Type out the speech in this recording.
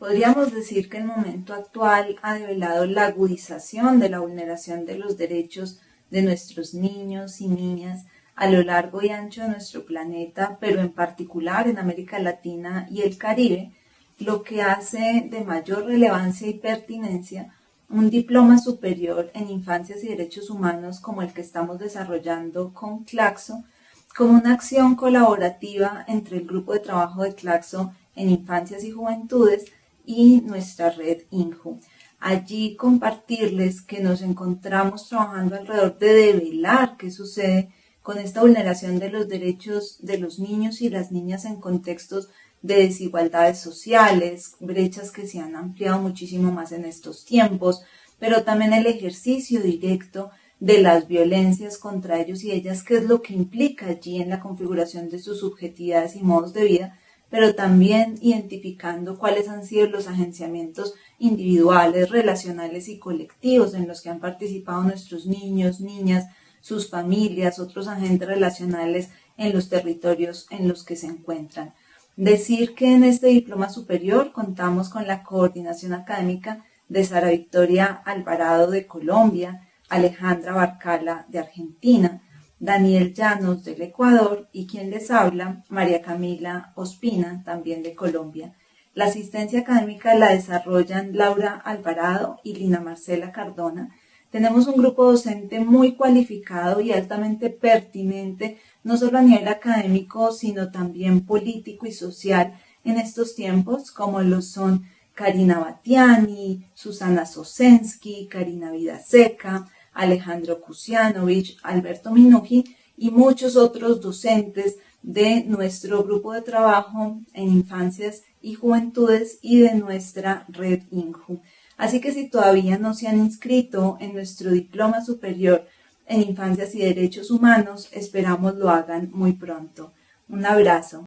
Podríamos decir que el momento actual ha develado la agudización de la vulneración de los derechos de nuestros niños y niñas a lo largo y ancho de nuestro planeta, pero en particular en América Latina y el Caribe, lo que hace de mayor relevancia y pertinencia un diploma superior en infancias y derechos humanos como el que estamos desarrollando con Claxo, como una acción colaborativa entre el grupo de trabajo de Claxo en infancias y juventudes y nuestra red INJU. Allí compartirles que nos encontramos trabajando alrededor de develar qué sucede con esta vulneración de los derechos de los niños y las niñas en contextos de desigualdades sociales, brechas que se han ampliado muchísimo más en estos tiempos, pero también el ejercicio directo de las violencias contra ellos y ellas, qué es lo que implica allí en la configuración de sus subjetividades y modos de vida, pero también identificando cuáles han sido los agenciamientos individuales, relacionales y colectivos en los que han participado nuestros niños, niñas, sus familias, otros agentes relacionales en los territorios en los que se encuentran. Decir que en este diploma superior contamos con la coordinación académica de Sara Victoria Alvarado de Colombia, Alejandra Barcala de Argentina, Daniel Llanos del Ecuador y quien les habla, María Camila Ospina, también de Colombia. La asistencia académica la desarrollan Laura Alvarado y Lina Marcela Cardona. Tenemos un grupo docente muy cualificado y altamente pertinente no solo a nivel académico, sino también político y social en estos tiempos, como lo son Karina Batiani, Susana Sosensky, Karina Vidaseca, Alejandro Kusianovich, Alberto Minuji y muchos otros docentes de nuestro grupo de trabajo en infancias y juventudes y de nuestra red INJU. Así que si todavía no se han inscrito en nuestro diploma superior en Infancias y Derechos Humanos. Esperamos lo hagan muy pronto. Un abrazo.